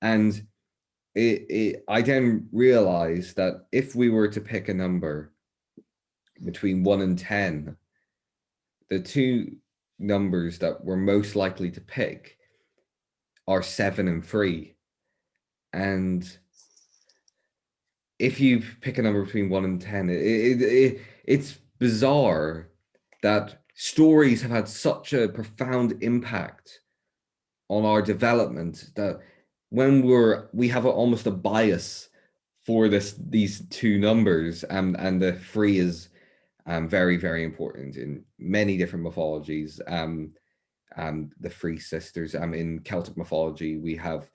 And it, it I then realized that if we were to pick a number between one and 10, the two numbers that we're most likely to pick are seven and three. And if you pick a number between one and 10, it, it, it, it's bizarre that stories have had such a profound impact on our development that when we're, we have a, almost a bias for this, these two numbers and, and the three is um, very, very important in many different mythologies. Um, um, the three sisters, um, in Celtic mythology, we have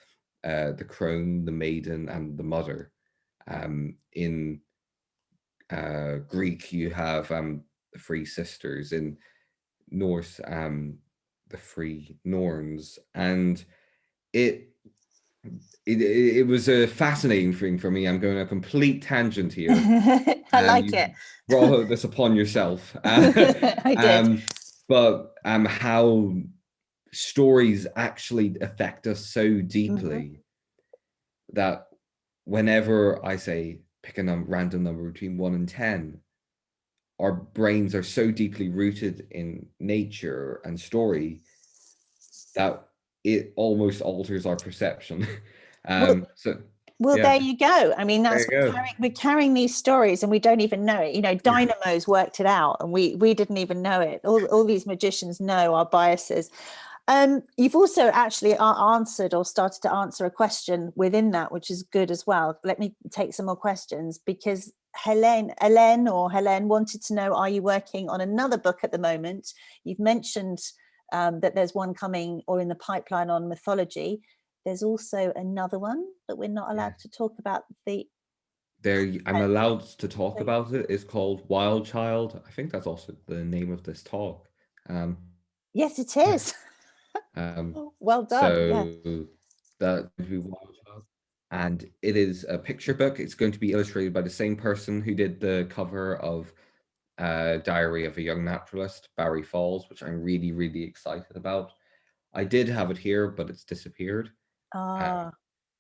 uh, the crone, the maiden, and the mother. Um, in uh, Greek, you have um, the three sisters. In Norse, um, the Free Norns, and it it, it was a fascinating thing for me. I'm going a complete tangent here. I like it. brought this upon yourself. I did. Um, but um, how stories actually affect us so deeply mm -hmm. that whenever I say pick a num random number between one and 10, our brains are so deeply rooted in nature and story that it almost alters our perception. um, well, so well, yeah. there you go. I mean, that's we're carrying, we're carrying, these stories and we don't even know it. You know, Dynamo's worked it out and we we didn't even know it. All, all these magicians know our biases. Um, you've also actually answered or started to answer a question within that, which is good as well. Let me take some more questions because Helene, Helene or Helene wanted to know, are you working on another book at the moment? You've mentioned um, that there's one coming or in the pipeline on mythology. There's also another one that we're not allowed to talk about the there I'm allowed to talk about it. It's called Wild Child. I think that's also the name of this talk. Um, yes, it is. um, well done. So yeah. that would be Wild Child. And it is a picture book. It's going to be illustrated by the same person who did the cover of uh, Diary of a Young Naturalist, Barry Falls, which I'm really, really excited about. I did have it here, but it's disappeared. Ah. Um,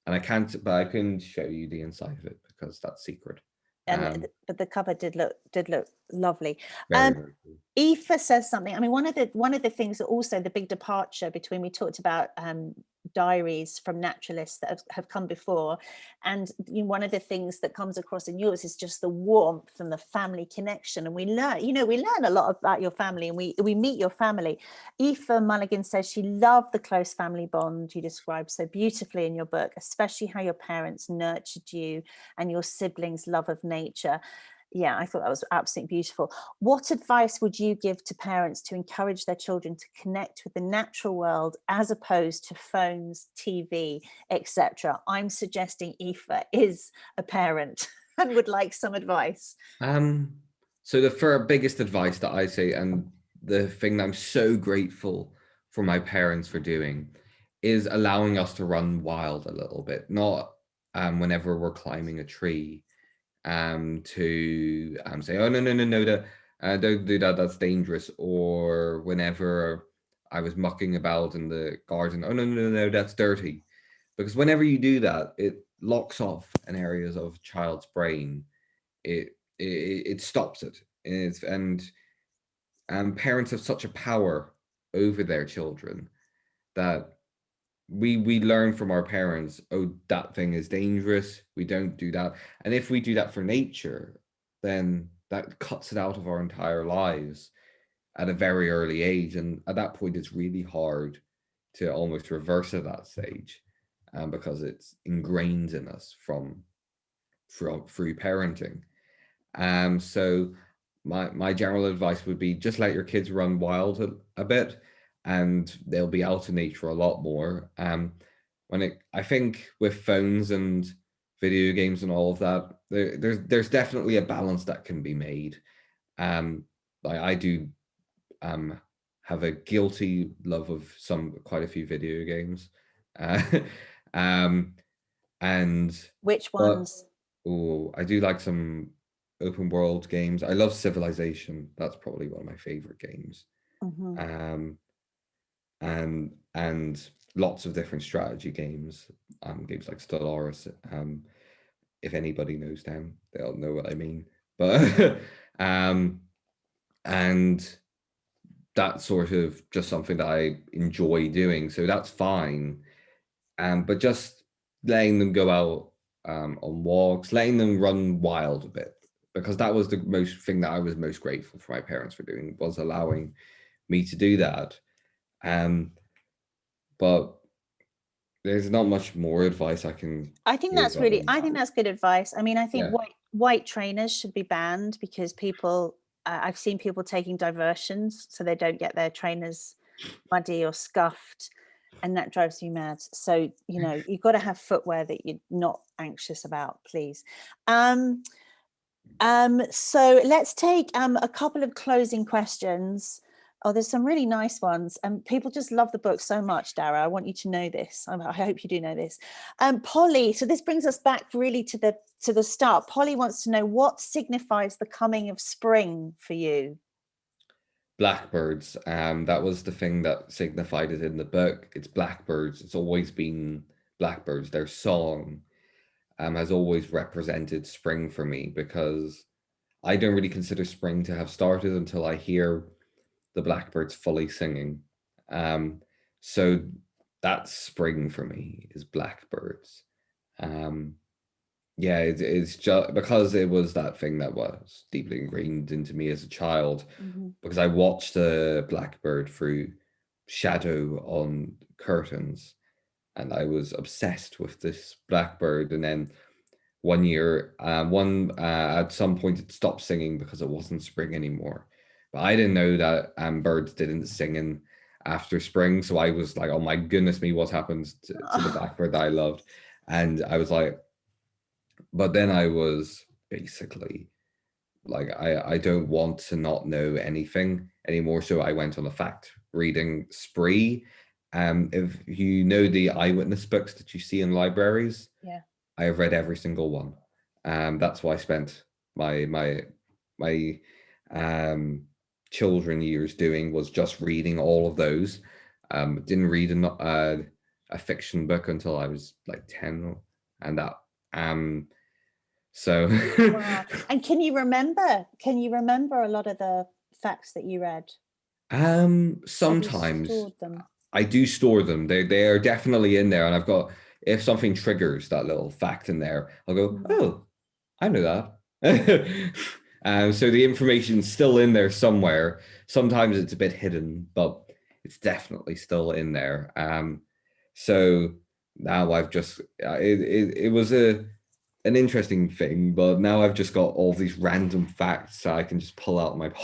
and I can't, but I can show you the inside of it because that's secret. And um, but the cover did look did look lovely. Um. Aoife says something. I mean, one of the one of the things that also the big departure between we talked about um, diaries from naturalists that have, have come before. And you know, one of the things that comes across in yours is just the warmth and the family connection. And we learn, you know, we learn a lot about your family and we, we meet your family. Aoife Mulligan says she loved the close family bond you described so beautifully in your book, especially how your parents nurtured you and your siblings' love of nature yeah, I thought that was absolutely beautiful. What advice would you give to parents to encourage their children to connect with the natural world as opposed to phones, TV, etc.? I'm suggesting Aoife is a parent and would like some advice. Um, so the for biggest advice that I say, and the thing that I'm so grateful for my parents for doing, is allowing us to run wild a little bit, not um, whenever we're climbing a tree, um, to um, say, oh, no, no, no, no, uh, don't do that, that's dangerous. Or whenever I was mucking about in the garden, oh, no, no, no, no, that's dirty. Because whenever you do that, it locks off an areas of child's brain. It, it, it stops it. It's, and um, parents have such a power over their children that we we learn from our parents oh that thing is dangerous. We don't do that. And if we do that for nature then that cuts it out of our entire lives at a very early age. And at that point it's really hard to almost reverse at that stage um, because it's ingrained in us from from through parenting. Um so my my general advice would be just let your kids run wild a, a bit and they'll be out in nature a lot more. Um, when it, I think with phones and video games and all of that, there, there's there's definitely a balance that can be made. Um, I, I do um, have a guilty love of some quite a few video games, uh, um, and which ones? oh, I do like some open world games. I love Civilization. That's probably one of my favorite games. Mm -hmm. Um, and and lots of different strategy games, um, games like Stellaris. Um, if anybody knows them, they'll know what I mean. But um, and that's sort of just something that I enjoy doing. So that's fine. Um, but just letting them go out um, on walks, letting them run wild a bit, because that was the most thing that I was most grateful for my parents for doing was allowing me to do that. Um, but there's not much more advice I can. I think that's really, I think that's good advice. I mean, I think yeah. white white trainers should be banned because people, uh, I've seen people taking diversions so they don't get their trainers muddy or scuffed and that drives me mad. So, you know, you've got to have footwear that you're not anxious about, please. Um, um, so let's take um, a couple of closing questions. Oh, there's some really nice ones. And people just love the book so much, Dara. I want you to know this. I hope you do know this. Um, Polly, so this brings us back really to the to the start. Polly wants to know what signifies the coming of spring for you? Blackbirds. Um, that was the thing that signified it in the book. It's blackbirds. It's always been blackbirds. Their song um, has always represented spring for me because I don't really consider spring to have started until I hear the blackbirds fully singing. Um, so that's spring for me is blackbirds. Um, yeah, it, it's just because it was that thing that was deeply ingrained into me as a child mm -hmm. because I watched a blackbird through shadow on curtains and I was obsessed with this blackbird and then one year uh, one uh, at some point it stopped singing because it wasn't spring anymore but I didn't know that um, birds didn't sing in after spring. So I was like, oh my goodness me, what happened to, to the blackbird that I loved? And I was like, but then I was basically like, I, I don't want to not know anything anymore. So I went on a fact reading spree. Um, if you know the eyewitness books that you see in libraries, yeah, I have read every single one. Um, that's why I spent my my my um children years doing was just reading all of those. Um, didn't read a, uh, a fiction book until I was like 10 and that, um, so. wow. And can you remember, can you remember a lot of the facts that you read? Um, sometimes I do store them. They, they are definitely in there and I've got, if something triggers that little fact in there, I'll go, mm. oh, I know that. Um, so the information's still in there somewhere. Sometimes it's a bit hidden, but it's definitely still in there. Um, so now I've just, uh, it, it, it was a an interesting thing, but now I've just got all these random facts so I can just pull out my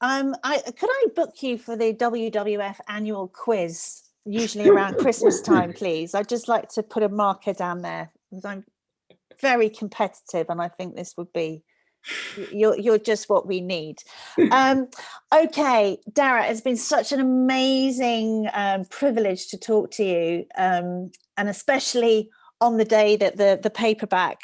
Um, I could I book you for the WWF annual quiz, usually around Christmas time, please? I'd just like to put a marker down there because I'm very competitive and I think this would be you're you're just what we need um okay dara it's been such an amazing um, privilege to talk to you um and especially on the day that the the paperback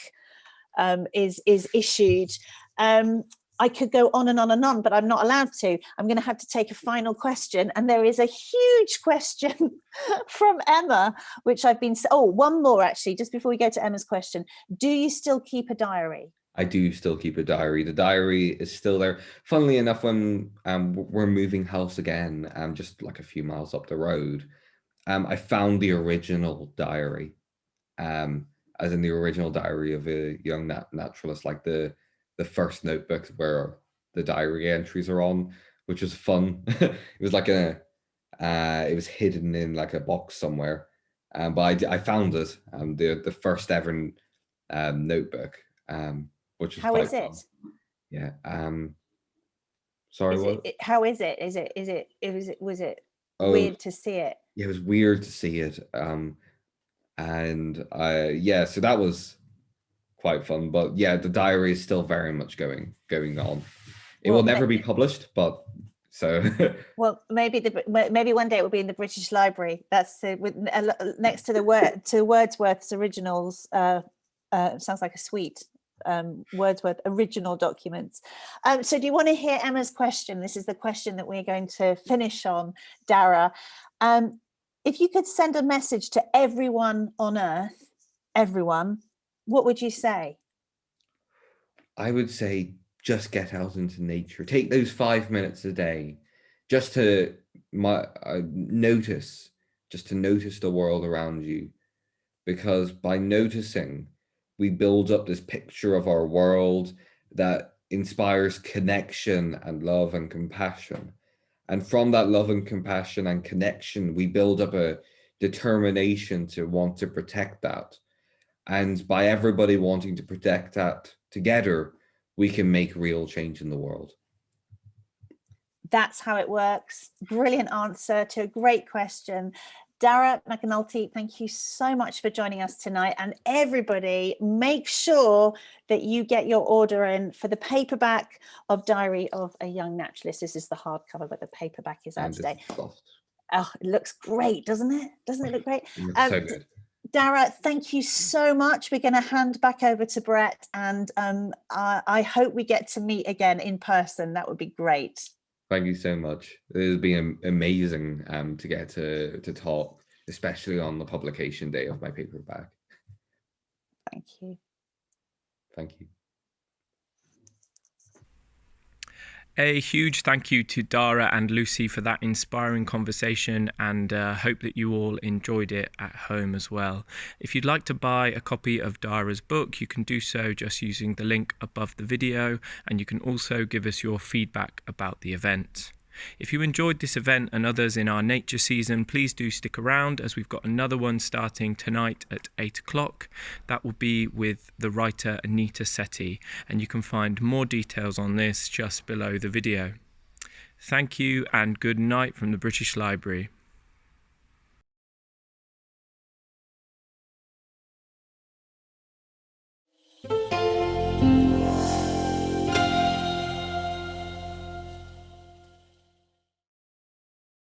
um is is issued um I could go on and on and on, but I'm not allowed to. I'm going to have to take a final question. And there is a huge question from Emma, which I've been, oh, one more actually, just before we go to Emma's question. Do you still keep a diary? I do still keep a diary. The diary is still there. Funnily enough, when um, we're moving house again, um, just like a few miles up the road, um, I found the original diary, um, as in the original diary of a young nat naturalist, like the the first notebook where the diary entries are on, which was fun. it was like a, uh, it was hidden in like a box somewhere, um, but I, I found it, um, the the first ever um, notebook, um, which is how is it? Yeah. Um, sorry, Is what? it, how is it? Is it? Is it? It was. Was it Oh, weird to see it? yeah, it was weird to see it. Um, and I, yeah, so that was quite fun. But yeah, the diary is still very much going going on. It Well, will never be published, but so Well, maybe the maybe one day it will be in the British Library. That's uh, with a lo- next to the word to Wordsworth's originals. Uh, uh, sounds like a suite. Um, Wordsworth original documents. Um, so, do you want to hear Emma's question? This is the question that we're going to finish on, Dara. Um, if you could send a message to everyone on Earth, everyone, what would you say? I would say just get out into nature. Take those five minutes a day just to my uh, notice, just to notice the world around you. Because by noticing, we build up this picture of our world that inspires connection and love and compassion. And from that love and compassion and connection, we build up a determination to want to protect that. And by everybody wanting to protect that together, we can make real change in the world. That's how it works. Brilliant answer to a great question. Dara McAnulty, thank you so much for joining us tonight. And everybody, make sure that you get your order in for the paperback of Diary of a Young Naturalist. This is the hardcover, but the paperback is out And today. Oh, it looks great, doesn't it? Doesn't it look great? It Um, so good. Dara, thank you so much. We're going to hand back over to Brett, and um, I, I hope we get to meet again in person. That would be great. Thank you so much. It has been amazing um, to get to, to talk, especially on the publication day of my paperback. Thank you. Thank you. A huge thank you to Dara and Lucy for that inspiring conversation and uh, hope that you all enjoyed it at home as well. If you'd like to buy a copy of Dara's book, you can do so just using the link above the video and you can also give us your feedback about the event. If you enjoyed this event and others in our nature season, please do stick around as we've got another one starting tonight at 8 o'clock. That will be with the writer Anita Sethi, and you can find more details on this just below the video. Thank you and good night from the British Library.